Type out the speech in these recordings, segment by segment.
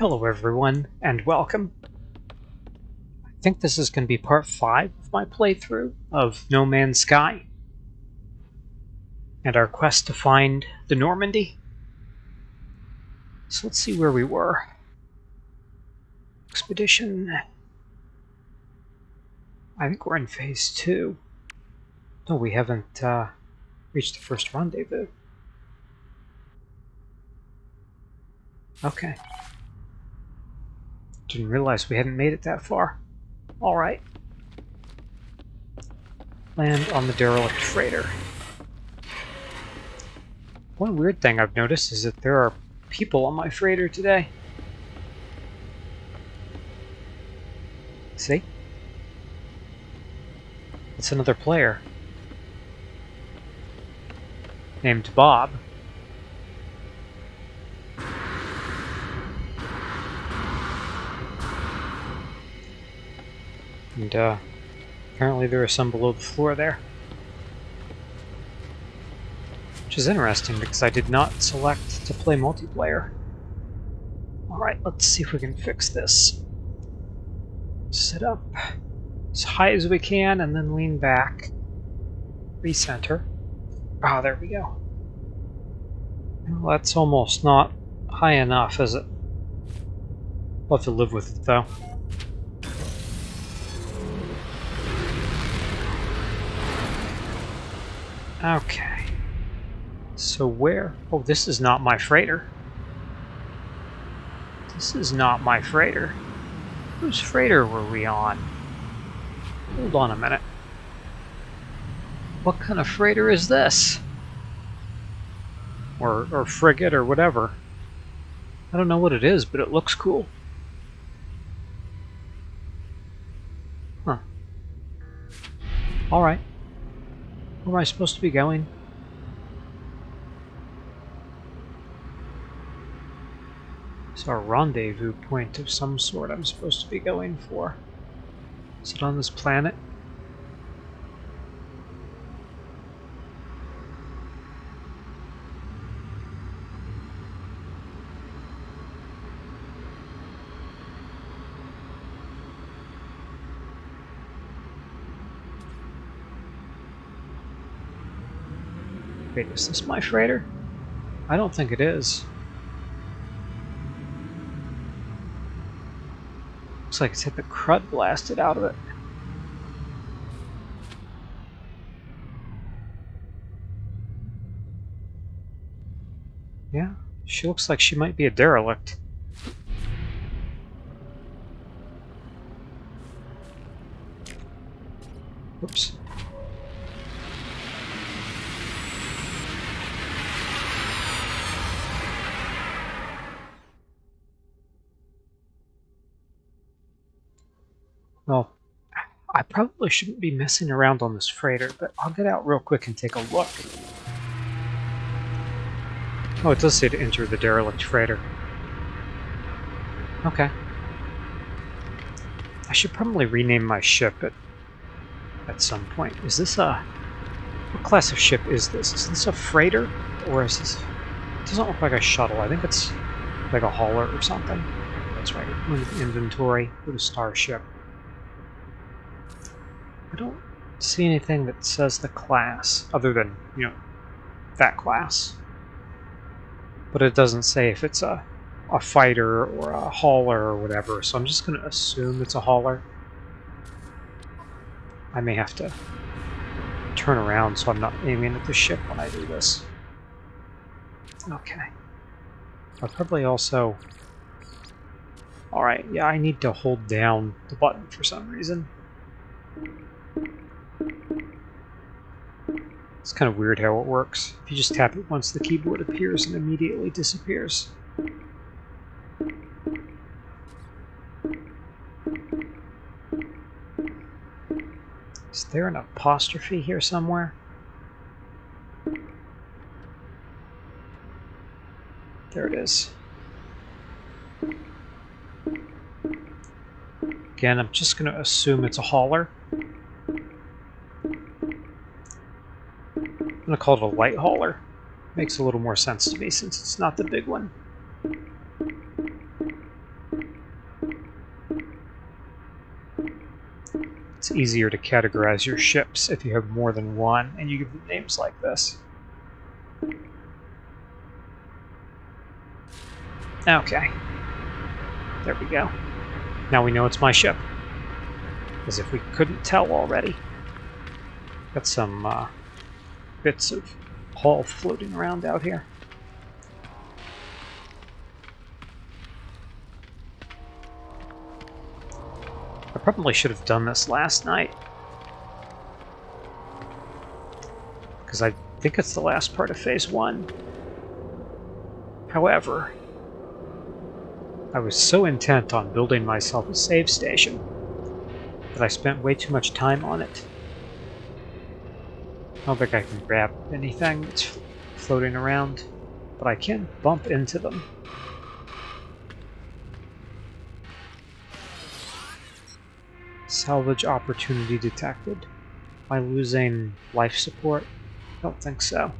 Hello everyone, and welcome. I think this is going to be part 5 of my playthrough of No Man's Sky. And our quest to find the Normandy. So let's see where we were. Expedition... I think we're in phase 2. No, we haven't uh, reached the first rendezvous. Okay. Didn't realize we hadn't made it that far. Alright. Land on the derelict freighter. One weird thing I've noticed is that there are people on my freighter today. See? It's another player. Named Bob. And uh, apparently there are some below the floor there. Which is interesting because I did not select to play multiplayer. Alright, let's see if we can fix this. Sit up as high as we can and then lean back. Recenter. Ah, oh, there we go. Well, that's almost not high enough, is it? We'll have to live with it, though. Okay. So where? Oh, this is not my freighter. This is not my freighter. Whose freighter were we on? Hold on a minute. What kind of freighter is this? Or, or frigate or whatever. I don't know what it is, but it looks cool. Huh. Alright. Where am I supposed to be going? It's a rendezvous point of some sort I'm supposed to be going for. Is it on this planet? Wait, is this my freighter? I don't think it is. Looks like it's hit the crud blasted out of it. Yeah, she looks like she might be a derelict. Oops. Well, I probably shouldn't be messing around on this freighter, but I'll get out real quick and take a look. Oh, it does say to enter the derelict freighter. Okay. I should probably rename my ship at, at some point. Is this a... What class of ship is this? Is this a freighter? Or is this... It doesn't look like a shuttle. I think it's like a hauler or something. That's right. Inventory. Go to starship. I don't see anything that says the class, other than, you know, that class. But it doesn't say if it's a, a fighter or a hauler or whatever, so I'm just going to assume it's a hauler. I may have to turn around so I'm not aiming at the ship when I do this. Okay. I'll probably also... Alright, yeah, I need to hold down the button for some reason. It's kind of weird how it works. If you just tap it once, the keyboard appears and immediately disappears. Is there an apostrophe here somewhere? There it is. Again, I'm just going to assume it's a hauler. gonna call it a light hauler. Makes a little more sense to me since it's not the big one. It's easier to categorize your ships if you have more than one and you give them names like this. Okay. There we go. Now we know it's my ship. As if we couldn't tell already. Got some uh, bits of hull floating around out here. I probably should have done this last night. Because I think it's the last part of Phase 1. However, I was so intent on building myself a save station that I spent way too much time on it. I don't think I can grab anything that's floating around, but I can bump into them. Salvage opportunity detected. Am I losing life support? Don't think so.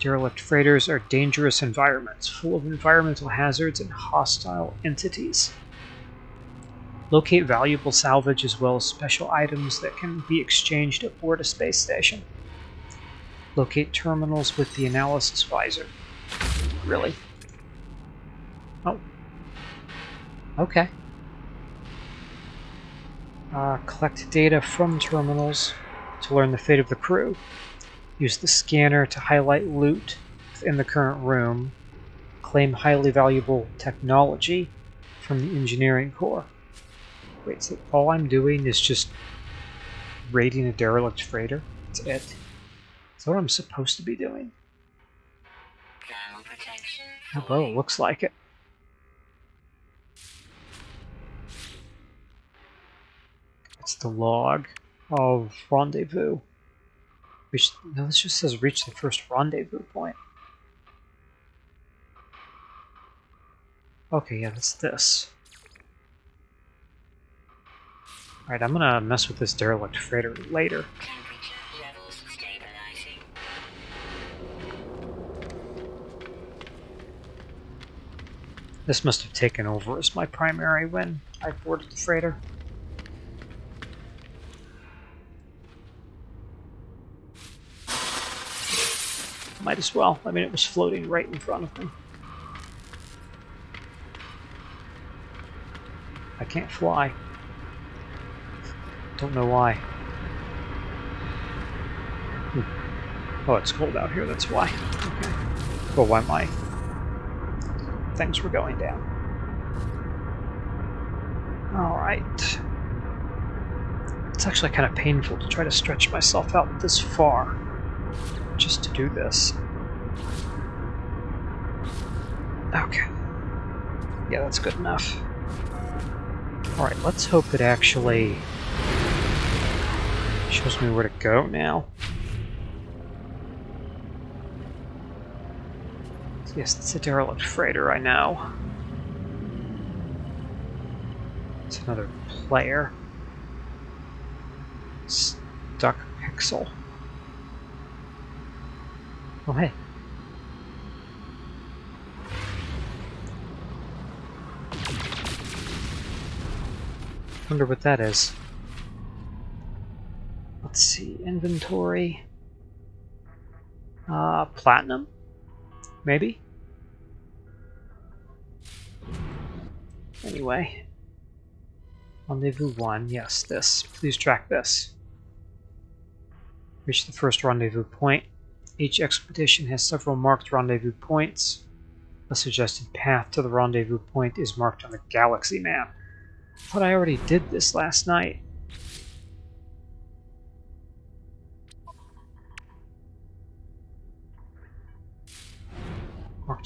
Derelict freighters are dangerous environments, full of environmental hazards and hostile entities. Locate valuable salvage as well as special items that can be exchanged aboard a space station. Locate terminals with the analysis visor. Really? Oh. Okay. Uh, collect data from terminals to learn the fate of the crew. Use the scanner to highlight loot in the current room. Claim highly valuable technology from the engineering core. Wait, so all I'm doing is just raiding a derelict freighter? That's it? Is that what I'm supposed to be doing? Oh, well, it looks like it. It's the log of rendezvous. Reach, no, this just says reach the first rendezvous point. Okay, yeah, that's this. Alright, I'm gonna mess with this derelict freighter later. This must have taken over as my primary when I boarded the freighter. Might as well. I mean, it was floating right in front of me. I can't fly. Don't know why. Hmm. Oh, it's cold out here, that's why. Okay. Why my things were going down. Alright. It's actually kind of painful to try to stretch myself out this far just to do this. Okay. Yeah, that's good enough. Alright, let's hope it actually shows me where to go now. Yes, it's a derelict freighter, I know. It's another player. Stuck pixel. Oh, hey. Wonder what that is. See, inventory. Uh, platinum? Maybe? Anyway. Rendezvous 1, yes, this. Please track this. Reach the first rendezvous point. Each expedition has several marked rendezvous points. A suggested path to the rendezvous point is marked on the galaxy map. I thought I already did this last night.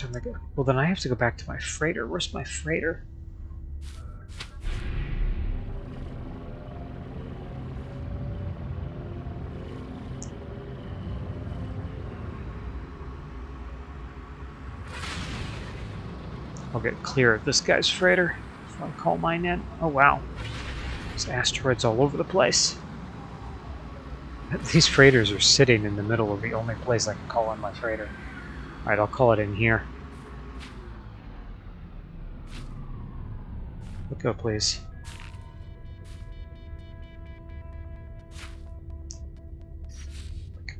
Marked on the... Well, then I have to go back to my freighter. Where's my freighter? I'll get clear of this guy's freighter if I call mine in. Oh wow. There's asteroids all over the place. These freighters are sitting in the middle of the only place I can call in my freighter. Alright, I'll call it in here. Let go, please.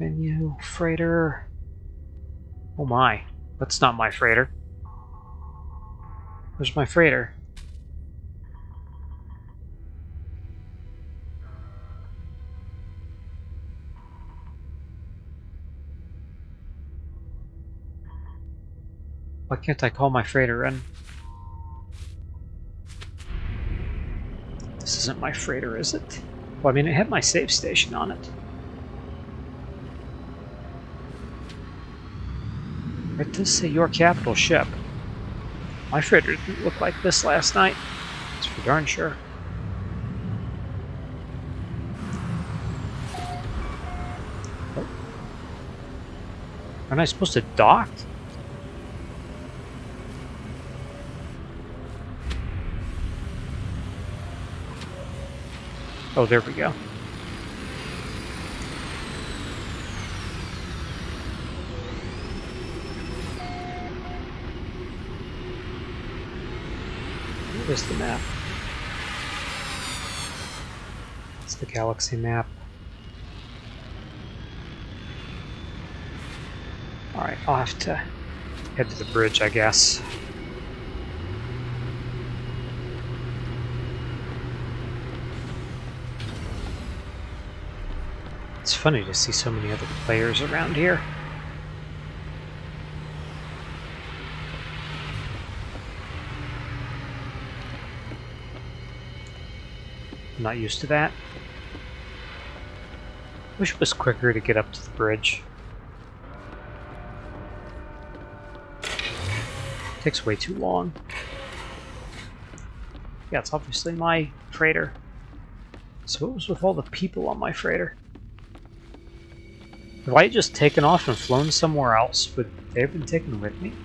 Menu, freighter. Oh my, that's not my freighter. Where's my freighter? Why can't I call my freighter in? This isn't my freighter, is it? Well, I mean, it had my save station on it. It does say your capital ship. My freighter didn't look like this last night. That's for darn sure. Oh. Aren't I supposed to dock? Oh, there we go. Where's the map? It's the galaxy map. Alright, I'll have to head to the bridge, I guess. Funny to see so many other players around here. I'm not used to that. Wish it was quicker to get up to the bridge. Takes way too long. Yeah, it's obviously my freighter. So what was with all the people on my freighter? If I just taken off and flown somewhere else, would they have been taken with me?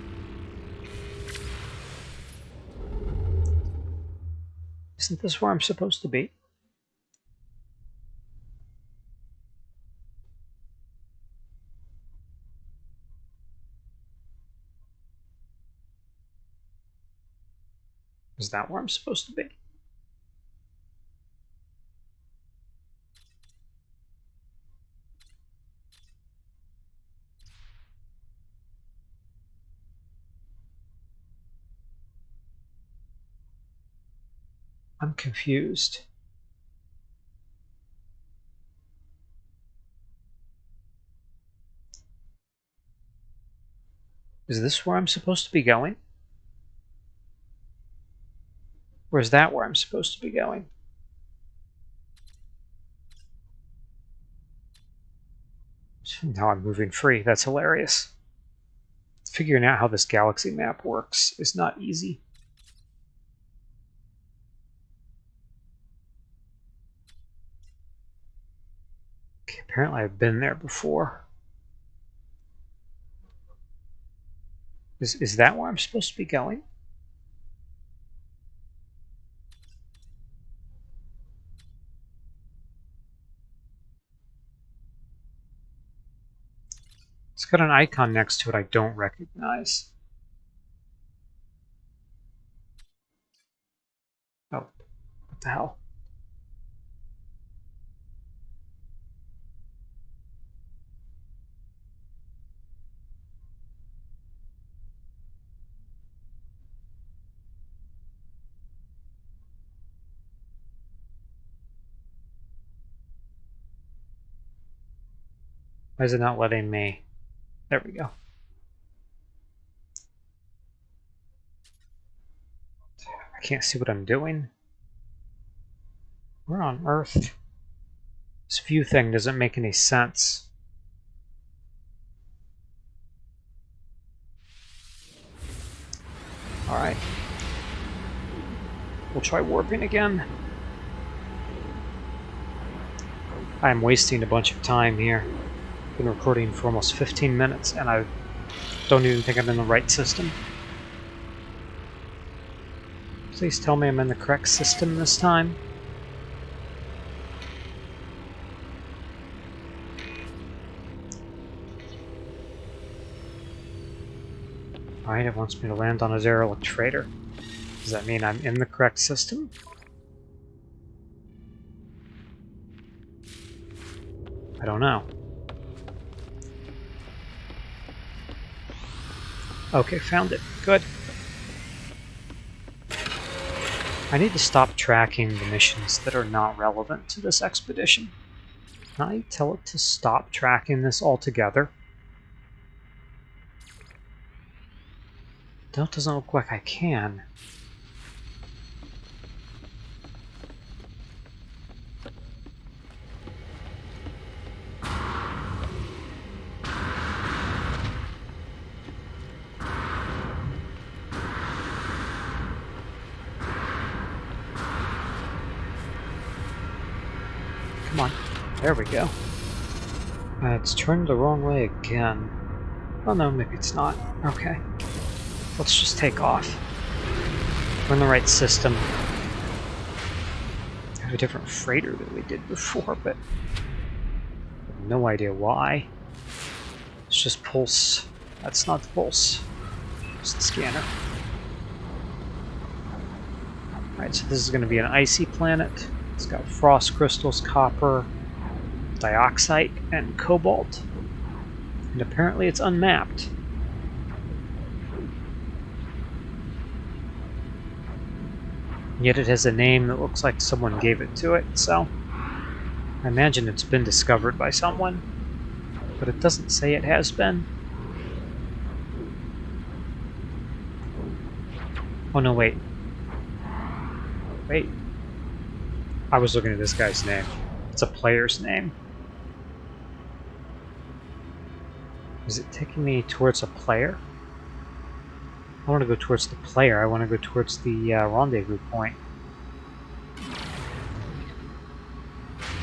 Isn't this where I'm supposed to be? Is that where I'm supposed to be? I'm confused. Is this where I'm supposed to be going? Or is that where I'm supposed to be going? Now I'm moving free. That's hilarious. Figuring out how this galaxy map works is not easy. Apparently I've been there before. Is, is that where I'm supposed to be going? It's got an icon next to it I don't recognize. Oh, what the hell? Why is it not letting me? There we go. I can't see what I'm doing. Where on earth? This view thing doesn't make any sense. Alright. We'll try warping again. I'm wasting a bunch of time here been recording for almost 15 minutes and I don't even think I'm in the right system. Please tell me I'm in the correct system this time. Alright, it wants me to land on a derelict freighter. Does that mean I'm in the correct system? I don't know. Okay, found it. Good. I need to stop tracking the missions that are not relevant to this expedition. Can I tell it to stop tracking this altogether? That doesn't look like I can. Come on. There we go. Uh, it's turned the wrong way again. Oh no, maybe it's not. Okay. Let's just take off. We're in the right system. We have a different freighter than we did before, but no idea why. It's just pulse. That's not the pulse. It's the scanner. Alright, so this is going to be an icy planet. It's got frost crystals, copper, dioxide, and cobalt. And apparently it's unmapped. Yet it has a name that looks like someone gave it to it, so I imagine it's been discovered by someone, but it doesn't say it has been. Oh no, wait. Wait. I was looking at this guy's name. It's a player's name. Is it taking me towards a player? I want to go towards the player. I want to go towards the uh, rendezvous point.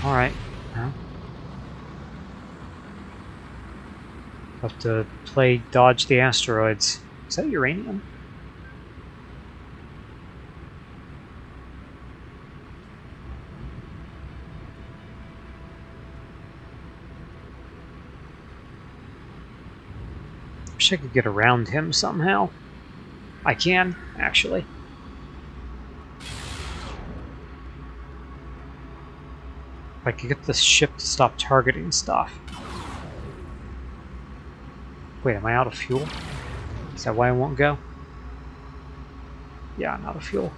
Alright. Have to play dodge the asteroids. Is that uranium? Wish I could get around him somehow. I can, actually. If I could get this ship to stop targeting stuff. Wait, am I out of fuel? Is that why I won't go? Yeah, I'm out of fuel.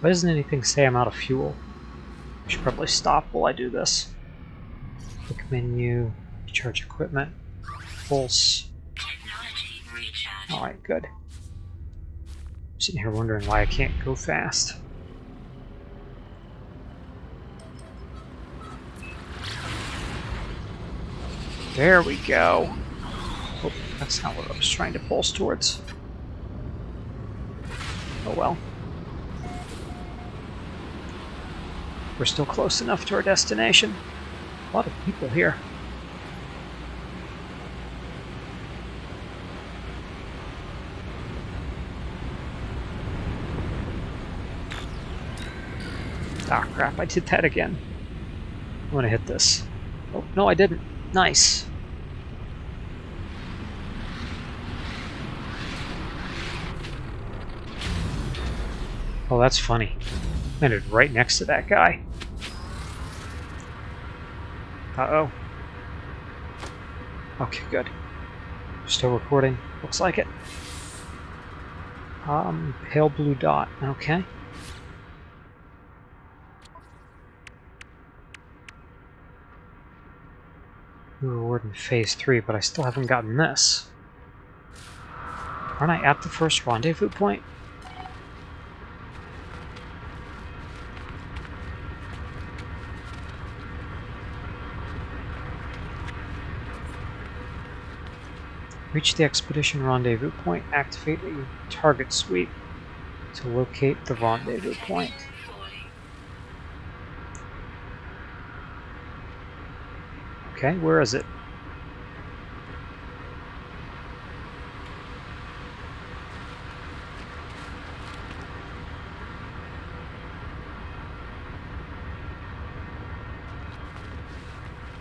Why doesn't anything say I'm out of fuel? I should probably stop while I do this. Quick menu, charge equipment, pulse. Alright, good. Sitting here wondering why I can't go fast. There we go. Oh, that's not what I was trying to pulse towards. Oh well. We're still close enough to our destination. A lot of people here. Ah, crap, I did that again. I'm gonna hit this. Oh, no, I didn't. Nice. Oh, that's funny. Landed right next to that guy. Uh-oh. Okay, good. Still recording. Looks like it. Um, pale blue dot. Okay. Reward in Phase 3, but I still haven't gotten this. Aren't I at the first rendezvous point? Reach the expedition rendezvous point. Activate a target sweep to locate the rendezvous point. Okay, where is it?